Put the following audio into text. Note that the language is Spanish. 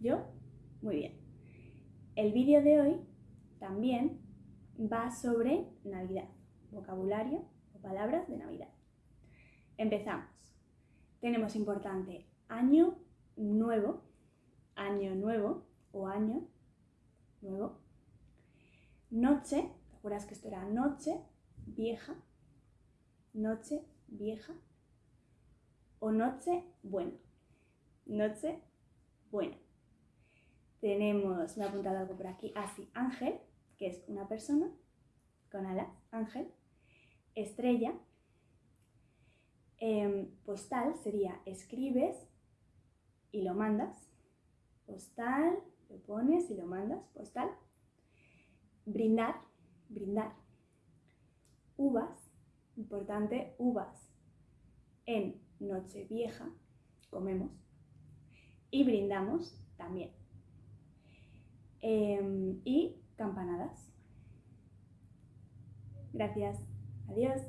¿Yo? Muy bien. El vídeo de hoy también va sobre Navidad, vocabulario o palabras de Navidad. Empezamos. Tenemos importante año nuevo, año nuevo o año nuevo. Noche, ¿te acuerdas que esto era noche vieja? Noche vieja o noche buena. Noche buena. Tenemos, me ha apuntado algo por aquí, así, ángel, que es una persona con alas, ángel. Estrella. Em, postal sería escribes y lo mandas. Postal, lo pones y lo mandas, postal. Brindar, brindar. Uvas, importante, uvas. En Nochevieja comemos y brindamos también. Em, y campanadas. Gracias. Adiós.